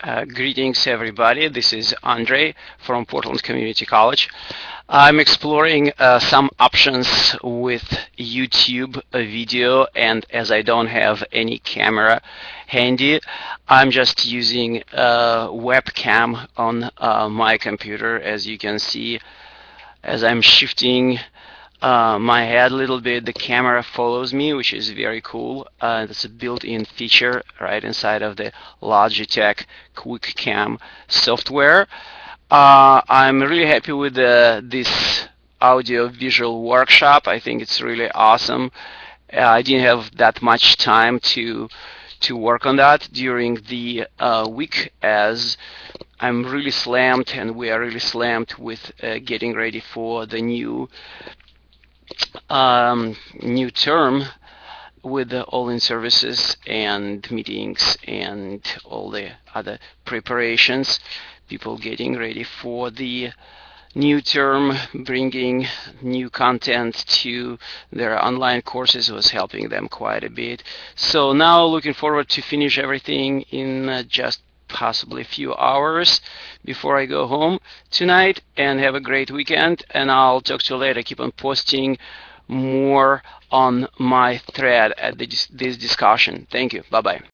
Uh, greetings everybody, this is Andre from Portland Community College. I'm exploring uh, some options with YouTube video and as I don't have any camera handy, I'm just using a webcam on uh, my computer as you can see as I'm shifting uh, my head a little bit, the camera follows me, which is very cool. Uh, that's a built-in feature right inside of the Logitech QuickCam software. Uh, I'm really happy with this audio visual workshop. I think it's really awesome. Uh, I didn't have that much time to to work on that during the uh, week as I'm really slammed and we are really slammed with uh, getting ready for the new um, new term with the all-in services and meetings and all the other preparations people getting ready for the new term bringing new content to their online courses was helping them quite a bit. So now looking forward to finish everything in uh, just possibly a few hours before I go home tonight and have a great weekend and I'll talk to you later. Keep on posting more on my thread at this discussion. Thank you. Bye bye